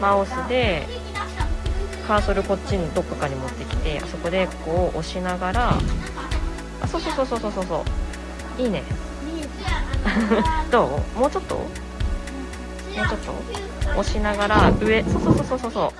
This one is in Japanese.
マウスでカーソルこっちにどっかかに持ってきてあそこでこう押しながらあそうそうそうそうそうそうそう。いいね。どう？もうちょっと？もうちょっと？押しながら上。そうそうそうそうそう。